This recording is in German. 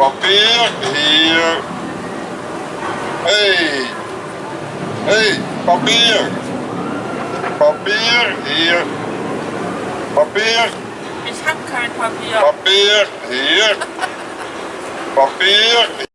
Papier hier. Hey. Hey, Papier. Papier hier. Papier. Ich hab kein Papier. Papier hier. Papier